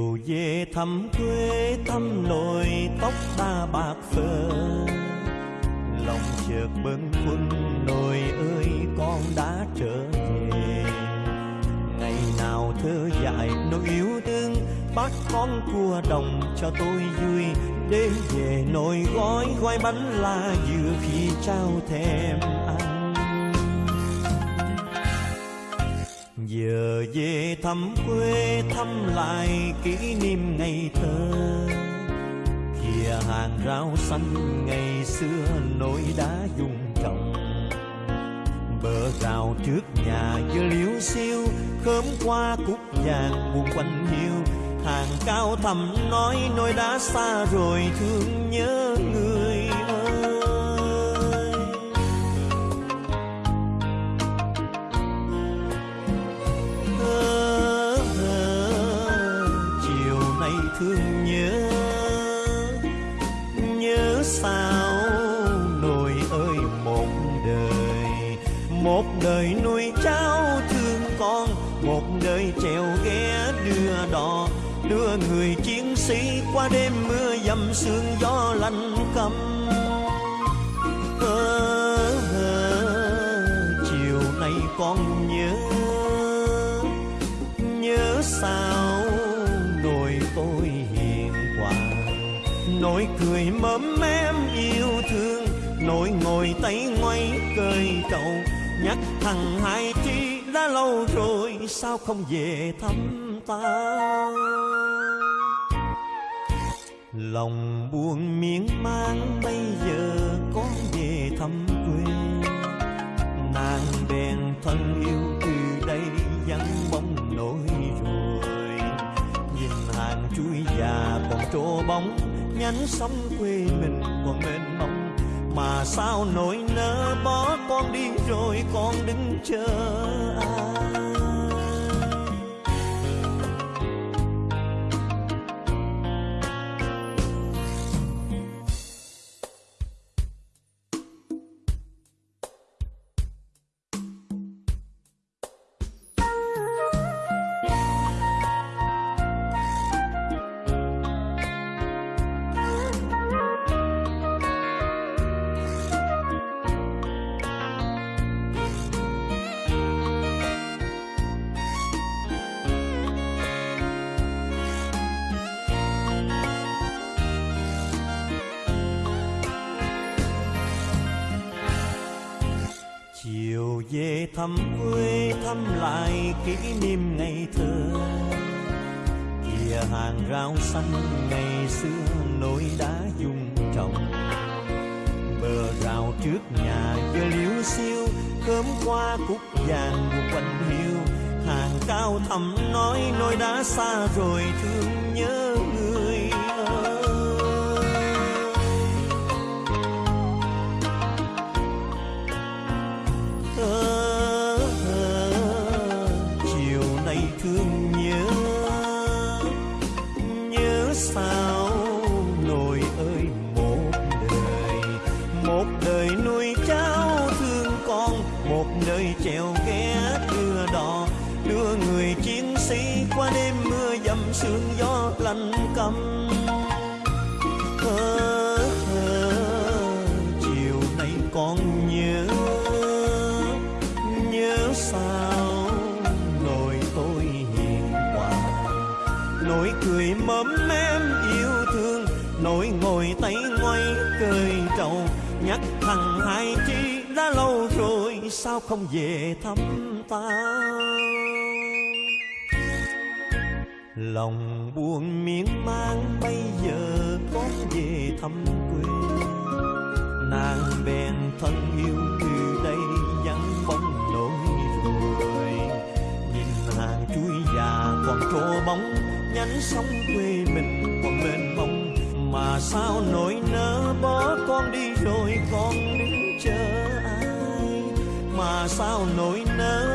chiều về thăm quê, thăm lội tóc ta bạc phơ. Lòng chợt bâng khuâng, nồi ơi, con đã trở về. Ngày nào thơ dại, nỗi yêu thương bắt con cua đồng cho tôi vui. Đêm về nồi gói gói bánh la vừa khi trao thèm ăn. Giờ về thăm quê, thăm lại kỷ niệm ngày thơ. Kìa hàng rau xanh ngày xưa nỗi đá dùng trồng bờ rào trước nhà dưa liễu xiêu, khóm qua cúc vàng buồn quanh hiu hàng cao thầm nói nỗi đã xa rồi thương nhớ người. Nhớ nhớ sao nồi ơi một đời một đời nuôi cháu thương con, một đời trèo ghé đưa đò, đưa người chiến sĩ qua đêm mưa dầm sương gió lạnh căm ơ ờ, ờ, chiều nay con nhớ nhớ sao nỗi cười mớm mém yêu thương, nỗi ngồi tay ngoay cười trầu nhắc thằng hai chi đã lâu rồi, sao không về thăm ta? Lòng buồn miên man bây giờ con về thăm quê. Nàng bèn thân yêu từ đây vắng bóng nỗi rồi. Nhìn hàng chuối già còn trô bóng nhánh sông quê mình còn mênh mông. Mà sao nỗi nỡ bỏ con đi rồi con đứng chờ ai? Chiều về thăm quê, thăm lại kỷ niệm ngày thơ. Kìa hàng rau xanh ngày xưa nỗi đã dùng trồng bờ rào trước nhà giờ liễu xiêu khóm qua cúc vàng quanh hiu. Hàng cao thầm nói nỗi đã xa rồi thương nhớ. Đời chèo ghé đưa đò đưa người chiến sĩ qua đêm mưa dầm sương gió lạnh căm. Ơ, ơ, chiều nay còn nhớ nhớ sao nỗi tôi hiền hòa. Nỗi cười mớm em yêu thương nỗi ngồi tay ngoay cười trầu nhắc thằng hai chi đã lâu rồi, sao không về thăm ta? Lòng buồn miên man bây giờ con về thăm quê. Nàng bèn thân yêu từ đây vắng bóng nỗi rồi. Nhìn hàng chuối già còn trô bóng nhánh sông quê mình còn mênh mông. Mà sao nỗi nỡ bỏ con đi rồi con mà sao nỗi nỡ?